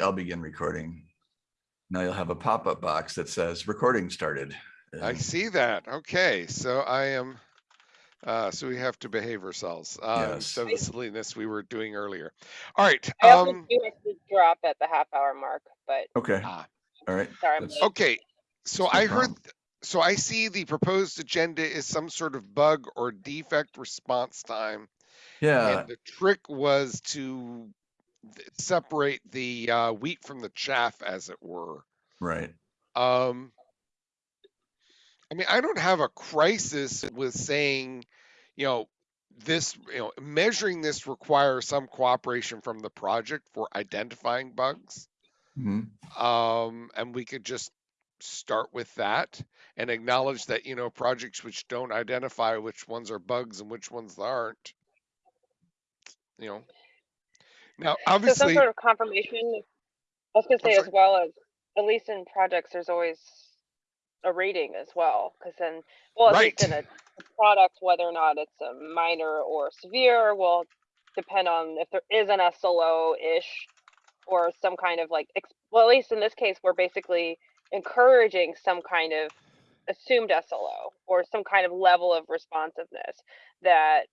I'll begin recording. Now you'll have a pop-up box that says recording started. I see that. Okay, so I am, uh, so we have to behave ourselves, uh, Yes. instead of the silliness we were doing earlier. All right, I also um, do have to drop at the half hour mark, but Okay, ah, all right. sorry, I'm okay, so no I heard, so I see the proposed agenda is some sort of bug or defect response time. Yeah, And the trick was to th- separate the, uh, wheat from the chaff, as it were. right. Um, I mean, I don't have a crisis with saying, you know, this, you know, measuring this requires some cooperation from the project for identifying bugs. Mhm. Um, and we could just start with that and acknowledge that, you know, projects which don't identify which ones are bugs and which ones aren't. You know, now So some sort of confirmation, I was gonna say as well as, at least in projects, there's always a rating as well, cause then, well, at least in a product, whether or not it's a minor or severe, will depend on if there is an SLO-ish or some kind of like, well, at least in this case, we're basically encouraging some kind of assumed SLO or some kind of level of responsiveness that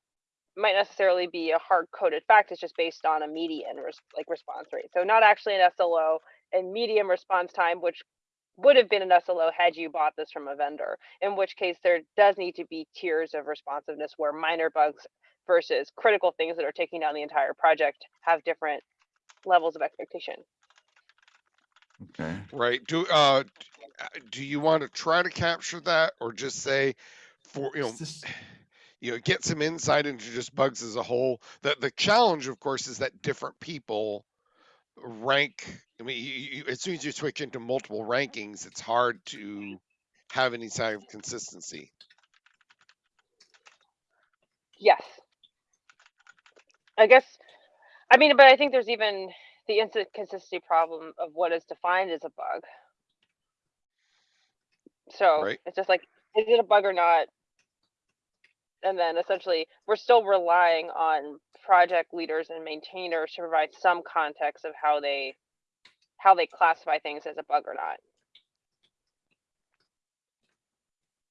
might necessarily be a hard coded fact. It's just based on a median res- like response rate. So not actually an SLO and medium response time, which would have been an SLO had you bought this from a vendor. In which case, there does need to be tiers of responsiveness where minor bugs versus critical things that are taking down the entire project have different levels of expectation. Okay, Right, do, uh, uh, do you want to try to capture that or just say for, you know, Is this- you know, get some insight into just bugs as a whole? The, the challenge, of course, is that different people rank, I mean, you, you, as soon as you switch into multiple rankings, it's hard to have any kind of consistency. Yes. I guess, I mean, but I think there's even the inconsistency problem of what is defined as a bug. So Right. it's just like, is it a bug or not? And then essentially, we're still relying on project leaders and maintainers to provide some context of how they, how they classify things as a bug or not.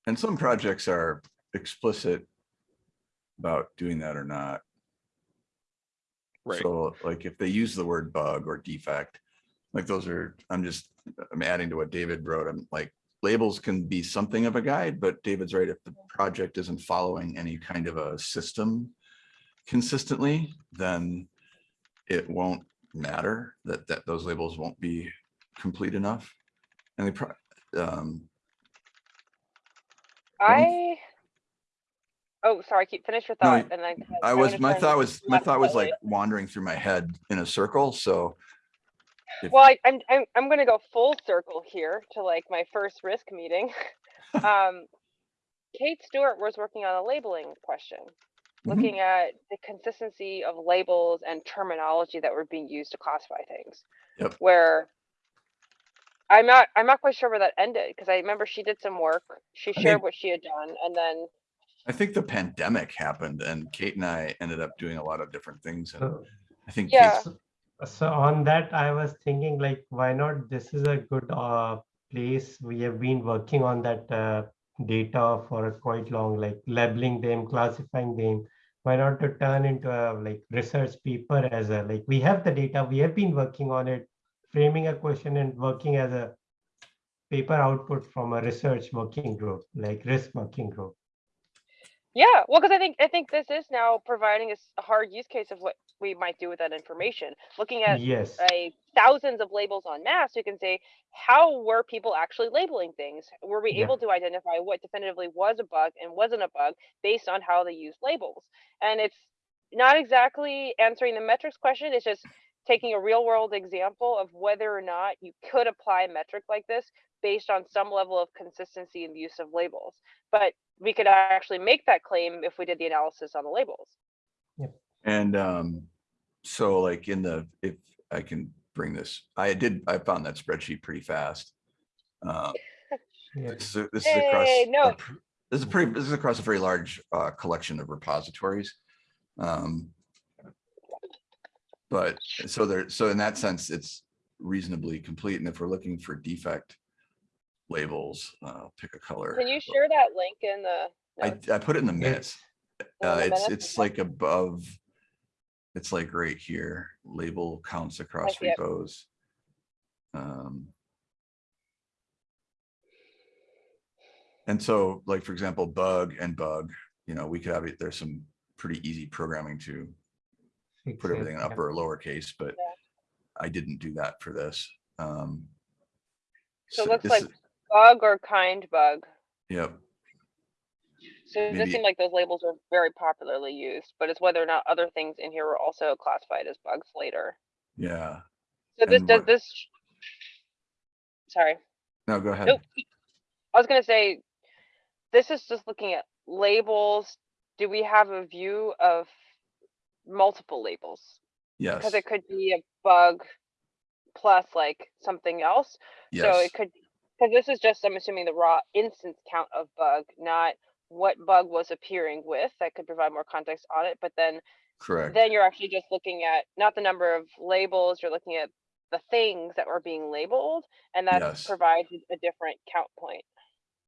And some projects are explicit about doing that or not. Right, So like if they use the word bug or defect, like those are, I'm just, I'm adding to what David wrote. I'm like, labels can be something of a guide, but David's right. If the project isn't following any kind of a system consistently, then it won't matter that, that those labels won't be complete enough. And they, pro- um, I, oh, sorry, keep, finish your No, thought and then. I I'm was, my thought was, my thought was like wandering through my head in a circle, so. If- Well, I, I'm, I'm, I'm gonna go full circle here to like my first risk meeting. Um, Kate Stewart was working on a labeling question, Mhm. looking at the consistency of labels and terminology that were being used to classify things. Yep. Where I'm not, I'm not quite sure where that ended, because I remember she did some work, she I shared what she had done, and then, I think the pandemic happened and Kate and I ended up doing a lot of different things and So, I think. Yeah. Kate's- so on that, I was thinking like, why not? This is a good uh, place. We have been working on that uh, data for quite long, like labeling them, classifying them. Why not to turn into a like research paper as a like we have the data, we have been working on it, framing a question and working as a paper output from a research working group, like risk working group. Yeah, well, because I think, I think this is now providing us a hard use case of what we might do with that information. Looking at Yes. a thousands of labels on mass, we can say, how were people actually labeling things? Were we Yeah. able to identify what definitively was a bug and wasn't a bug based on how they use labels? And it's not exactly answering the metrics question, it's just taking a real world example of whether or not you could apply a metric like this based on some level of consistency in the use of labels. But we could actually make that claim if we did the analysis on the labels. Yep. And um, so like in the, if I can bring this, I did, I found that spreadsheet pretty fast. Uh, Yeah. This is, this is across, Hey, a no. this is pretty, this is across a very large uh, collection of repositories. Um, But so there, so in that sense, it's reasonably complete. And if we're looking for defect labels, uh, I'll pick a color. Can you share that link in the? I, notes? I put it in the Yeah. minutes. In Uh, the it's, minutes? it's like above. It's like right here, label counts across see it. repos. Um. And so like, for example, bug and bug, you know, we could have, it. there's some pretty easy programming to put everything in upper or lowercase, but Yeah. I didn't do that for this. Um. So it looks like is- bug or kind bug. Yep, So it Maybe- does seem like those labels are very popularly used, but it's whether or not other things in here were also classified as bugs later. yeah. So this And does what- this. Sorry, No, go ahead. Nope. I was gonna say, this is just looking at labels. Do we have a view of multiple labels? Yes, Because it could be a bug plus like something else. So yes, it could, because this is just, I'm assuming the raw instance count of bug, not what bug was appearing with. That could provide more context on it, but then, correct. then you're actually just looking at not the number of labels, you're looking at the things that were being labeled, and that Yes. provides a different count point.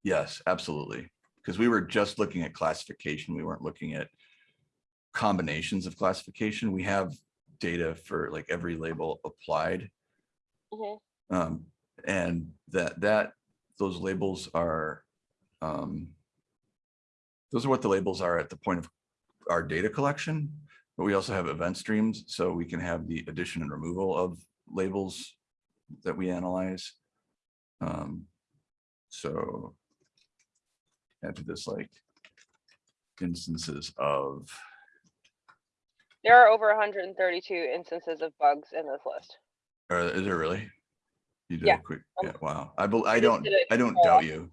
Yes, absolutely. Because we were just looking at classification. We weren't looking at combinations of classification. We have data for like every label applied. Mhm. Um, and that, that, those labels are, um, those are what the labels are at the point of our data collection. But we also have event streams, so we can have the addition and removal of labels that we analyze. Um, so after this, like instances of, There are over hundred and thirty-two instances of bugs in this list. or is there really? You did Yeah, a quick, um, yeah, wow. I, bel- I don't, I don't doubt you.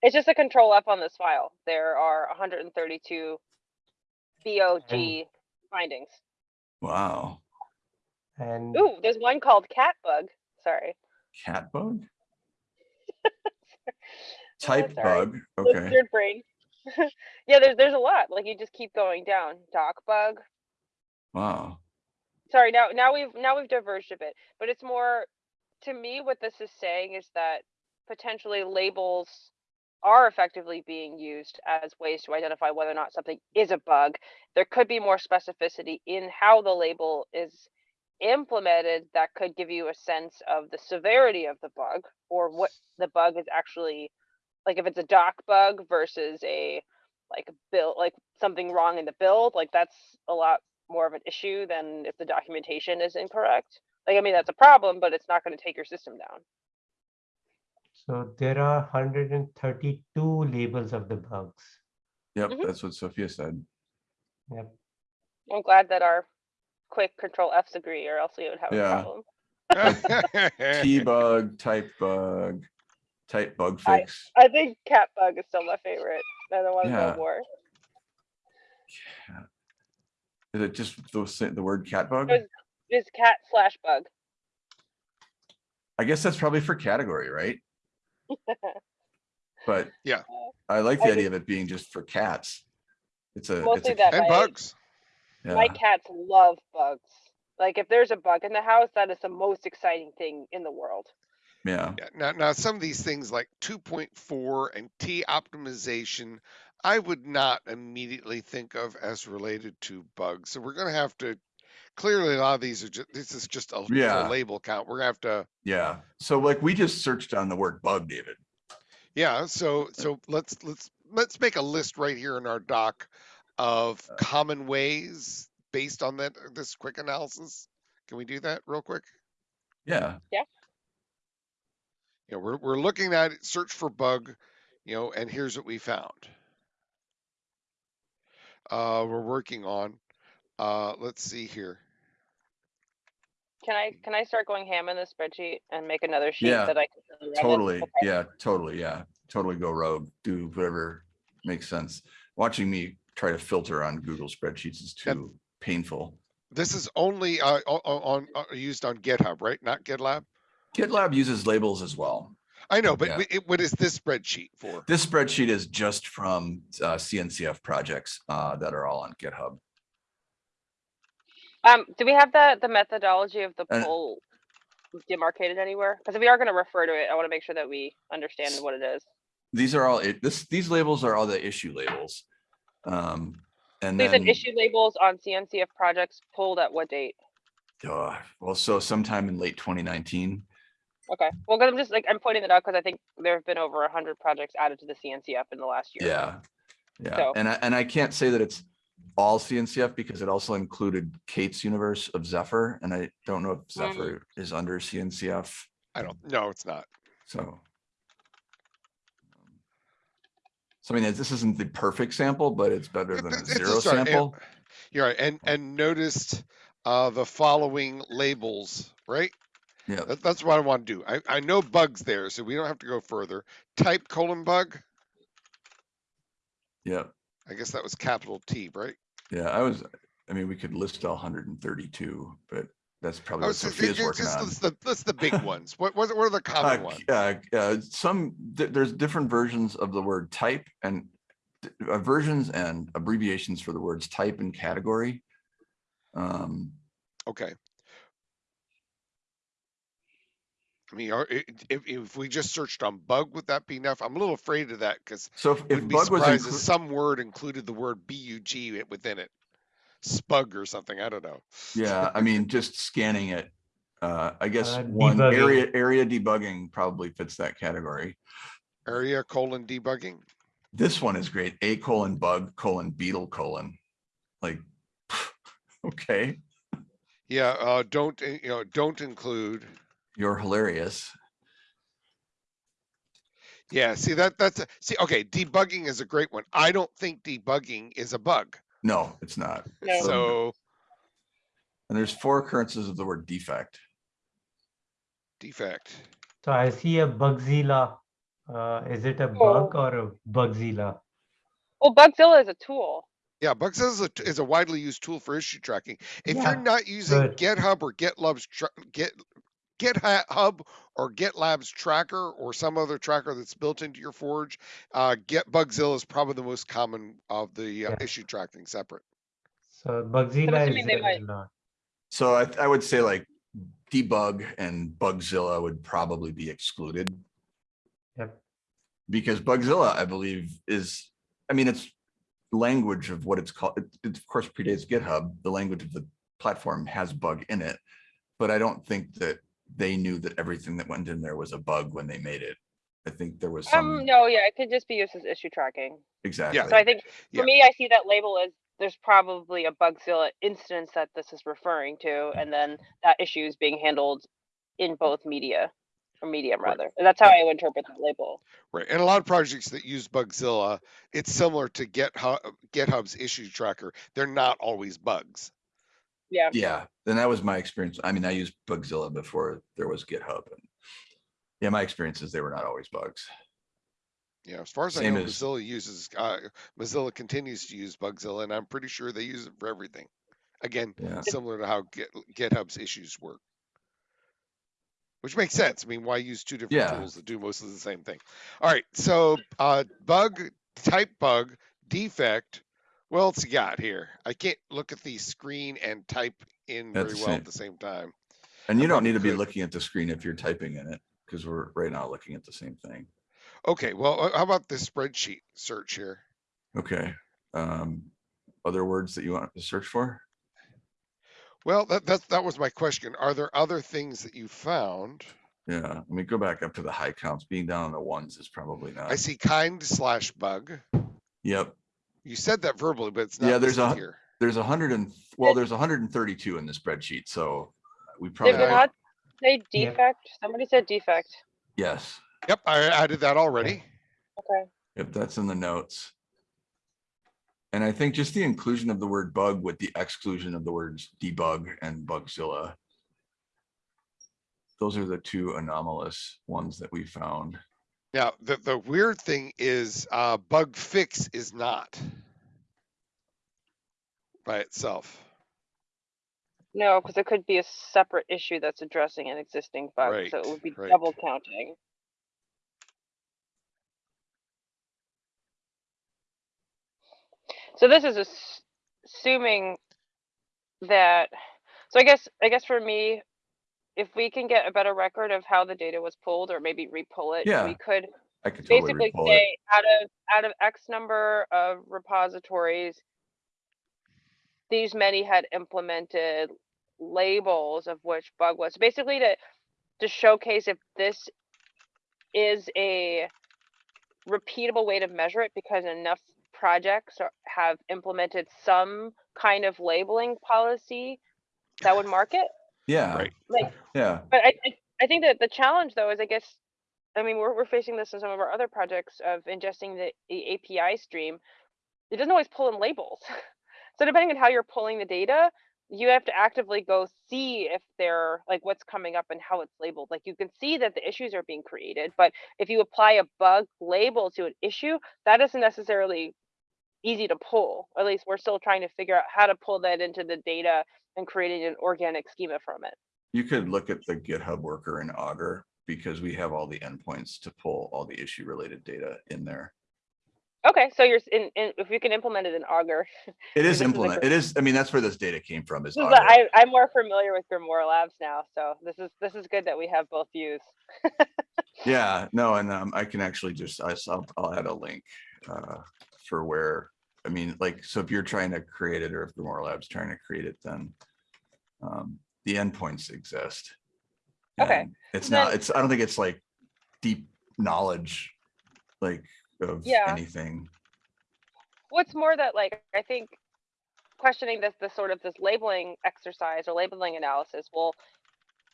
It's just a control F on this file. There are hundred and thirty-two BOG findings. Wow. And Ooh, there's one called cat bug. Sorry. Cat bug? Oh, Type sorry. bug, okay. Lizard brain. yeah, there's there's a lot. Like you just keep going down. Doc bug. Wow. Sorry, now now we've now we've diverged a bit, but it's more to me what this is saying is that potentially labels are effectively being used as ways to identify whether or not something is a bug. There could be more specificity in how the label is implemented that could give you a sense of the severity of the bug or what the bug is actually like if it's a doc bug versus a like build like something wrong in the build like that's a lot more of an issue than if the documentation is incorrect like i mean that's a problem but it's not going to take your system down so there are 132 labels of the bugs. Yep, Mhm. that's what Sophia said. Yep. i'm glad that our quick control f's agree or else we would have Yeah. a problem T bug, type bug, type bug I- fix. i think cat bug is still my favorite i don't want to Yeah. know more Cat. Is it just the, the word cat bug? There's- it's cat slash bug I guess that's probably for category, right? But Yeah. I like the just- idea of it being just for cats. It's a, it's a, that and my- bugs. my cats love bugs like if there's a bug in the house that is the most exciting thing in the world yeah, Yeah, now, now some of these things like 2.4 and T optimization, I would not immediately think of as related to bugs. So we're going to have to clearly a lot of these are just this is just a, Yeah. a label count. We're gonna have to yeah. So like we just searched on the word bug, David. yeah. So so let's let's let's make a list right here in our doc of Uh. common ways based on that this quick analysis. Can we do that real quick? Yeah, Yeah. you know, we're, we're looking at it, search for bug, you know, and here's what we found. Uh, we're working on, uh, let's see here. Can I, can I start going ham in the spreadsheet and make another sheet Yeah, that I can? really run in? totally. Okay. Yeah, totally. Yeah, totally go rogue. Do whatever makes sense. Watching me try to filter on Google spreadsheets is Yep. too painful. This is only, uh, o- o- on, uh, used on GitHub, right? Not GitLab? GitLab uses labels as well. I know, but Yeah. wh- it, what is this spreadsheet for? This spreadsheet is just from uh, CNCF projects uh, that are all on GitHub. Um, do we have the, the methodology of the Uh, poll? demarcated anywhere? Because if we are gonna refer to it, I wanna make sure that we understand what it is. These are all, it, this, these labels are all the issue labels. Um, and These said then, issue labels on CNCF projects pulled at what date? uh, well, so sometime in late twenty nineteen. Okay, well, 'cause I'm just like, I'm pointing it out because I think there have been over a hundred projects added to the CNCF in the last year. Yeah, yeah, So- and I, and I can't say that it's all CNCF because it also included Kate's universe of Zephyr, and I don't know if Mm. Zephyr is under CNCF, I don't, no, it's not. so. So I mean, this isn't the perfect sample, but it's better than a It's a zero start, and- sample. You're right, and, and noticed, uh, the following labels, right? Yeah, That, that's what I want to do. I, I know bugs there, so we don't have to go further. Type colon bug, yeah, I guess that was capital T, right? Yeah, I was, I mean, we could list all hundred and thirty-two, but that's probably Oh, what so Sophia's ju- working just on. list the, list the big ones. What, what what are the Uh, common ones? c- uh, uh, some, th- there's different versions of the word type and uh, versions and abbreviations for the words type and category. Um, Okay. I mean, are, if, if we just searched on bug, would that be enough? I'm a little afraid of that because so if- if wouldn't be bug was, surprised if some word included the word bug within it. Spug or something, I don't know. yeah, I mean, just scanning it. Uh, I guess Uh, one debugging. area, area debugging probably fits that category. Area colon debugging. This one is great. A colon bug colon beetle colon. Like, okay, Yeah, uh, don't, uh, you know, don't include. You're hilarious. Yeah, see that, that's, a- see, okay, debugging is a great one. I don't think debugging is a bug. No, it's not. No. So And there's four occurrences of the word defect. defect. So I see a Bugzilla. Uh, is it a bug or a Bugzilla? Well, Bugzilla is a tool. Yeah, Bugzilla is a, t- is a widely used tool for issue tracking. If Yeah, you're not using good. GitHub or GitLab's tra- Git GitHub or GitLab's tracker or some other tracker that's built into your Forge, uh, Get Bugzilla is probably the most common of the uh, Yeah. issue tracking separate. So Bugzilla is they there might- a lot. So I, I would say like debug and Bugzilla would probably be excluded Yep. because Bugzilla, I believe, is, I mean, it's language of what it's called. It, it of course predates GitHub. The language of the platform has bug in it. But I don't think that they knew that everything that went in there was a bug when they made it. I think there was Um, some, no, yeah, it could just be used as issue tracking. exactly. Yeah. So I think Yeah. for me, I see that label as there's probably a Bugzilla instance that this is referring to, and then that issue is being handled in both media or medium Right. rather. That's how I would interpret that label. Right. And a lot of projects that use Bugzilla, it's similar to GitHub, GitHub's issue tracker. They're not always bugs. Yeah. Yeah, then that was my experience. I mean, I used Bugzilla before there was GitHub. and Yeah, my experience is they were not always bugs. Yeah, as far as I know, as- Mozilla uses, uh, Mozilla continues to use Bugzilla, and I'm pretty sure they use it for everything. Again, Yeah. similar to how Git, GitHub's issues work. Which makes sense. I mean, why use two different Yeah. tools that do most of the same thing? All right, so uh, bug, type bug, defect. What else you got here? I can't look at the screen and type in very well same- at the same time. And you I don't need to be looking at the screen if you're typing in it, because we're right now looking at the same thing. Okay, well, how about this spreadsheet search here? Okay. Um, other words that you want to search for? Well, that that that was my question. Are there other things that you found? Yeah, let me go back up to the high counts. Being down on the ones is probably not. I see kind slash bug. Yep, You said that verbally, but it's not Yeah, there's a- here. there's a hundred and, well, there's hundred and thirty-two in the spreadsheet, so we probably, we Yeah. not say Yeah. defect? Somebody said defect. yes. Yep, I added that already. Okay. Yep, that's in the notes. And I think just the inclusion of the word bug with the exclusion of the words debug and Bugzilla. Those are the two anomalous ones that we found. Now, the the weird thing is, uh, bug fix is not by itself. No, because it could be a separate issue that's addressing an existing bug, so it would be right. double counting. So this is assuming that, so I guess, I guess for me, if we can get a better record of how the data was pulled or maybe re-pull it, Yeah, we could I could totally basically it. say out of, out of X number of repositories, these many had implemented labels of which bug was basically to, to showcase if this is a repeatable way to measure it because enough projects are, have implemented some kind of labeling policy that would mark it. Yeah, Right. Like, yeah, but I, I, I think that the challenge though is I guess, I mean, we're, we're facing this in some of our other projects of ingesting the, the API stream. It doesn't always pull in labels. So depending on how you're pulling the data, you have to actively go see if they're like what's coming up and how it's labeled. Like you can see that the issues are being created, but if you apply a bug label to an issue, that isn't necessarily easy to pull. At least we're still trying to figure out how to pull that into the data and creating an organic schema from it. you could look at the GitHub worker in Augur because we have all the endpoints to pull all the issue related data in there. Okay, so you're in, in if you can implement it in Augur. It is this is implement, it is, I mean, that's where this data came from is is Augur. I, I'm more familiar with Grimoire Labs now, so this is this is good that we have both views. Yeah, no, and um, I can actually just, I saw, I'll add a link uh, for where, I mean, like, so if you're trying to create it or if Grimoire Labs trying to create it, then um, the endpoints exist. Okay, And It's then- not, it's, I don't think it's like deep knowledge, like of Yeah. anything. What's more that like I think questioning this this sort of this labeling exercise or labeling analysis will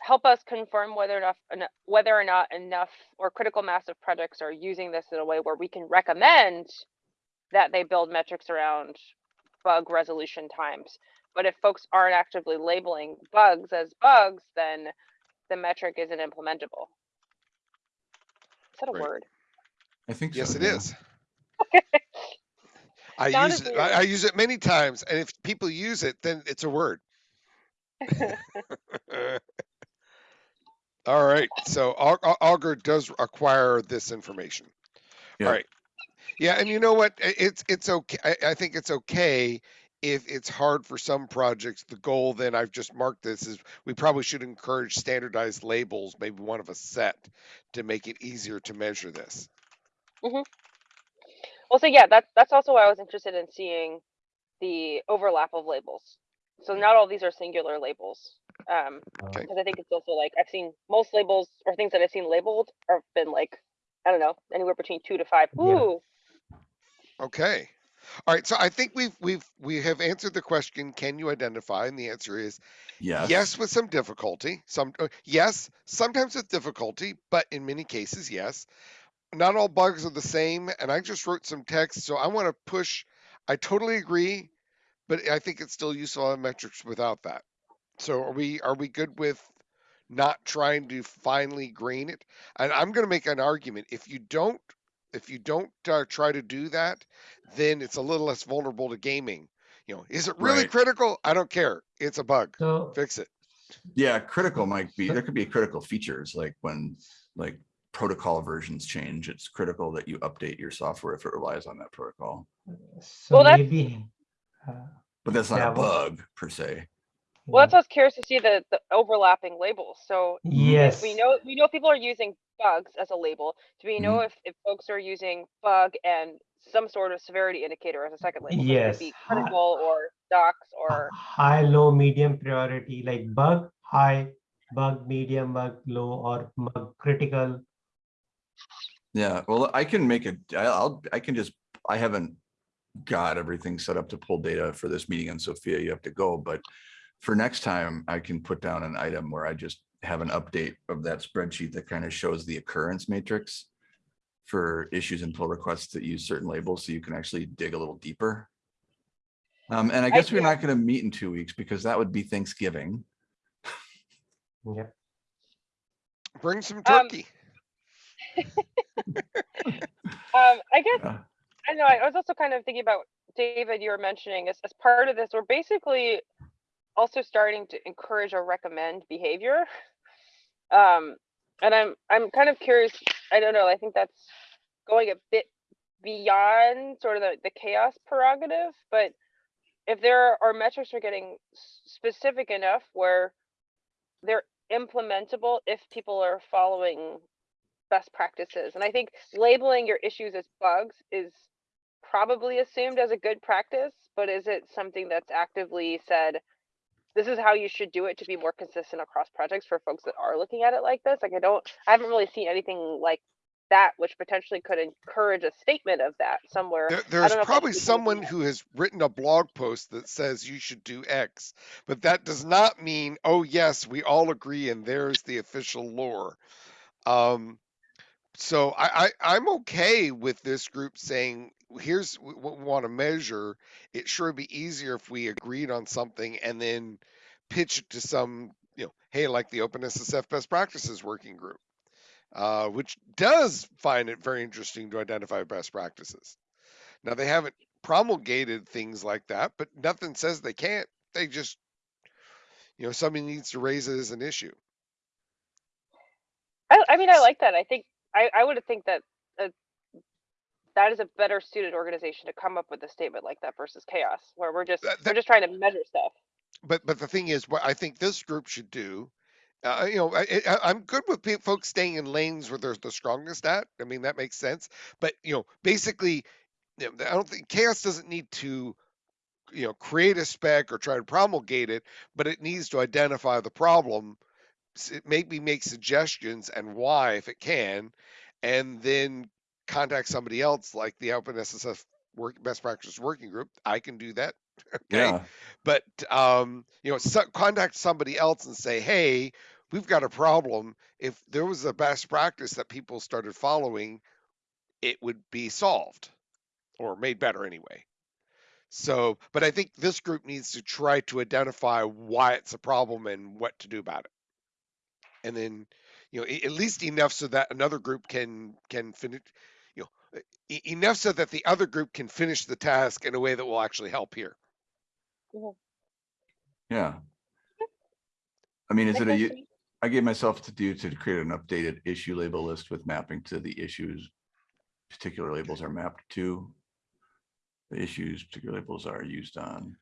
help us confirm whether enough eno- whether or not enough or critical mass of projects are using this in a way where we can recommend that they build metrics around bug resolution times. But if folks aren't actively labeling bugs as bugs, then the metric isn't implementable. Is that a Right. word? I think so. Yes, it yeah. is. I Sounded use it, weird. I, I use it many times, and if people use it, then it's a word. All right, so Au- Au- Augur does acquire this information. Yeah. All right, yeah, and you know what? It's it's okay. I, I think it's okay if it's hard for some projects. The goal, then I've just marked this is we probably should encourage standardized labels, maybe one of a set, to make it easier to measure this. Mm-hmm. Well, so yeah, that's that's also why I was interested in seeing the overlap of labels. So not all these are singular labels. Um, Okay. because I think it's also like I've seen most labels or things that I've seen labeled have been like, I don't know, anywhere between two to five. Ooh, Okay. All right. So I think we've we've we have answered the question. Can you identify? And the answer is Yes. yes, with some difficulty. Some uh, yes, sometimes with difficulty, but in many cases, yes. Not all bugs are the same. And I just wrote some text, so I want to push. I totally agree, but I think it's still useful have metrics without that. So are we are we good with not trying to finely grain it? And I'm going to make an argument. If you don't if you don't uh, try to do that, then it's a little less vulnerable to gaming. You know, is it really Right. critical? I don't care. It's a bug. So, Fix it. Yeah, critical might be, there could be critical features like when, like protocol versions change, it's critical that you update your software if it relies on that protocol. so Well, that's- maybe, uh, But that's not Yeah, a well- bug per se. well, that's why I was curious to see the the overlapping labels. So yes, we know we know people are using bugs as a label. Do we mm-hmm. know if if folks are using bug and some sort of severity indicator as a second label? So it be Yes. critical or docs or high, low, medium priority, like bug, high, bug, medium, bug, low, or bug critical. Yeah, well, I can make it, I'll, I can just, I haven't got everything set up to pull data for this meeting in Sophia, you have to go, but for next time, I can put down an item where I just have an update of that spreadsheet that kind of shows the occurrence matrix for issues and pull requests that use certain labels, so you can actually dig a little deeper. Um, and I guess we're not gonna meet in two weeks because that would be Thanksgiving. Yeah. Bring some Um, turkey. um I guess Uh, I know, I was also kind of thinking about, David, you were mentioning as, as part of this, we're basically also starting to encourage or recommend behavior. Um, and I'm, I'm kind of curious, I don't know, I think that's going a bit beyond sort of the, the CHAOSS prerogative, but if there are metrics are getting specific enough where they're implementable if people are following best practices. And I think labeling your issues as bugs is probably assumed as a good practice, but is it something that's actively said, this is how you should do it to be more consistent across projects for folks that are looking at it like this? Like I don't, I haven't really seen anything like that, which potentially could encourage a statement of that somewhere. There, there's don't know if probably someone who has written a blog post that says you should do X, but that does not mean, oh yes, we all agree and there's the official lore. Um, so I, I, I'm okay with this group saying, here's what we want to measure. It sure would be easier if we agreed on something and then pitch it to some, you know, hey, like the OpenSSF best practices working group, uh, which does find it very interesting to identify best practices. Now they haven't promulgated things like that, but nothing says they can't. They just, you know, somebody needs to raise it as an issue. I, I mean, I like that. I think, I, I would think that, that is a better suited organization to come up with a statement like that versus CHAOSS, where we're just, That- we're just trying to measure stuff. But but the thing is, what I think this group should do, uh, you know, I, I, I'm good with pe- folks staying in lanes where they're the strongest at. I mean, that makes sense. But you know, basically, you know, I don't think CHAOSS doesn't need to, you know, create a spec or try to promulgate it, but it needs to identify the problem, maybe make suggestions and why if it can, and then contact somebody else like the OpenSSF work best practice working group. I can do that. Okay Yeah, but um, you know, so, contact somebody else and say, "Hey, we've got a problem. If there was a best practice that people started following, it would be solved or made better anyway." So, but I think this group needs to try to identify why it's a problem and what to do about it, and then you know, at least enough so that another group can can finish. You know, e- enough so that the other group can finish the task in a way that will actually help here. yeah. I mean, is it a, sense u- to me. I gave myself to do to create an updated issue label list with mapping to the issues. Particular labels are mapped to. The issues, particular labels are used on.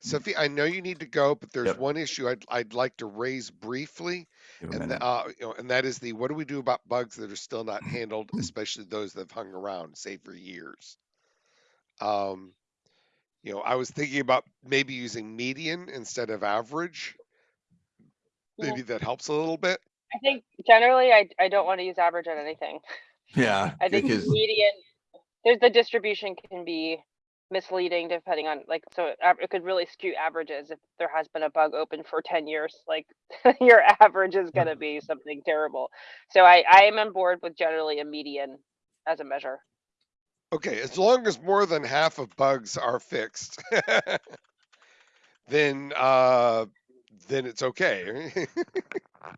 Sophie, I know you need to go, but there's Yep. one issue I'd, I'd like to raise briefly. Give a And, minute. the, uh, you know, and that is the, what do we do about bugs that are still not handled, especially those that have hung around, say for years? Um, you know, I was thinking about maybe using median instead of average. Yeah. Maybe that helps a little bit. I think generally I, I don't want to use average on anything. Yeah, I think because, median, there's the distribution can be misleading depending on like, so it could really skew averages if there has been a bug open for ten years, like your average is gonna be something terrible. So I, I am on board with generally a median as a measure. Okay, as long as more than half of bugs are fixed, then, uh, then it's okay. all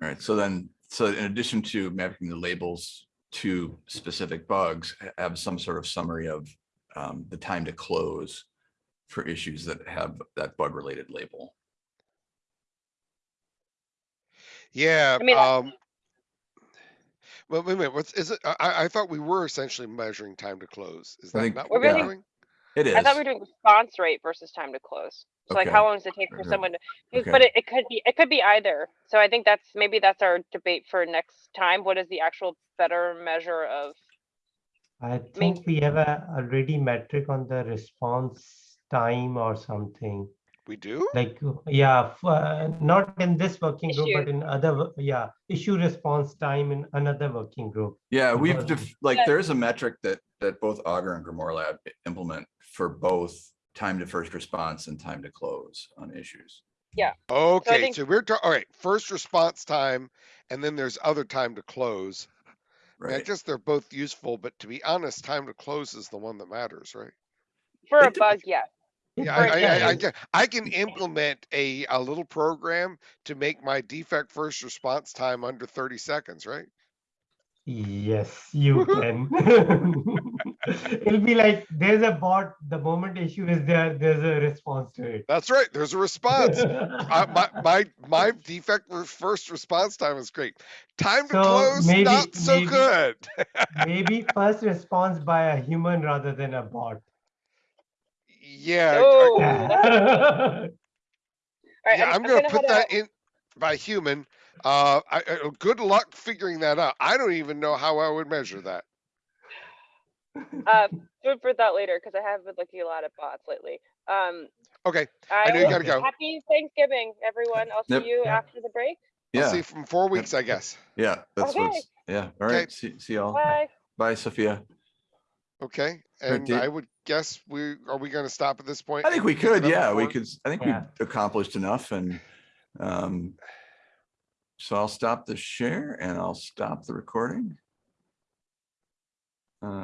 right, so then, so in addition to mapping the labels to specific bugs, have some sort of summary of um, the time to close for issues that have that bug related label. Yeah, I mean, um. Well, wait a minute, what's, is it, I- I, I thought we were essentially measuring time to close. Is that think- not what we're really- doing? It is. I thought we were doing response rate versus time to close. So like how long does it take for Okay. someone to, Okay. but it, it could be, it could be either. So I think that's, maybe that's our debate for next time. What is the actual better measure of I think we have a already metric on the response time or something. We do? Like, yeah, f- uh, not in this working group, but in other, yeah, issue response time in another working group. Yeah, we've, Because- def- like, Yeah. there is a metric that, that both Augur and Grimoire Lab implement for both time to first response and time to close on issues. Yeah. Okay, think- so we're, all right, first response time, and then there's other time to close. I mean, I Right? guess they're both useful, but to be honest, time to close is the one that matters, right? For a It dep- bug, yes. Yeah, I, I, I, I can, implement a, a little program to make my defect first response time under thirty seconds, right? Yes, you can. It'll be like, there's a bot, the moment issue is there, there's a response to it. That's right, there's a response. I, my, my, my defect first response time is great. Time to So close, maybe- not so maybe- good. Maybe first response by a human rather than a bot. Yeah, Oh, I- that's- All right, yeah, I'm gonna put that out. in by human. Uh, I, I, good luck figuring that out. I don't even know how I would measure that. Uh, food for thought later, because I have been looking a lot at bots lately. Um, Okay, I know you gotta go. Happy Thanksgiving, everyone. I'll see Yep. you Yeah. after the break. I'll Yeah, see you from four weeks, I guess. yeah, that's Okay. what's, yeah, All right, Okay. see, see y'all. Bye. Bye, Sophia. Okay, and Dave. I would guess we, are we gonna stop at this point? I think we could, it up yeah, we could, I think we Yeah. accomplished enough and, um, so I'll stop the share and I'll stop the recording. Uh,